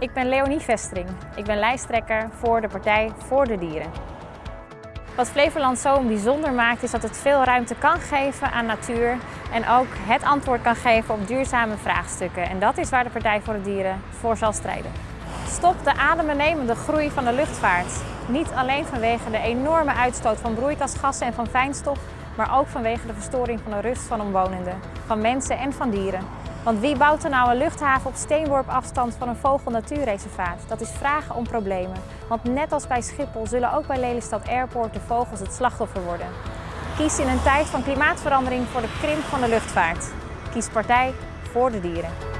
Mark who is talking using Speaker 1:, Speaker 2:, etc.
Speaker 1: Ik ben Leonie Vestering. Ik ben lijsttrekker voor de Partij voor de Dieren. Wat Flevoland zo bijzonder maakt is dat het veel ruimte kan geven aan natuur en ook het antwoord kan geven op duurzame vraagstukken. En dat is waar de Partij voor de Dieren voor zal strijden. Stop de adembenemende groei van de luchtvaart. Niet alleen vanwege de enorme uitstoot van broeikasgassen en van fijnstof, maar ook vanwege de verstoring van de rust van omwonenden, van mensen en van dieren. Want wie bouwt er nou een luchthaven op steenworp afstand van een vogelnatuurreservaat? Dat is vragen om problemen. Want net als bij Schiphol zullen ook bij Lelystad Airport de vogels het slachtoffer worden. Kies in een tijd van klimaatverandering voor de krimp van de luchtvaart. Kies partij voor de dieren.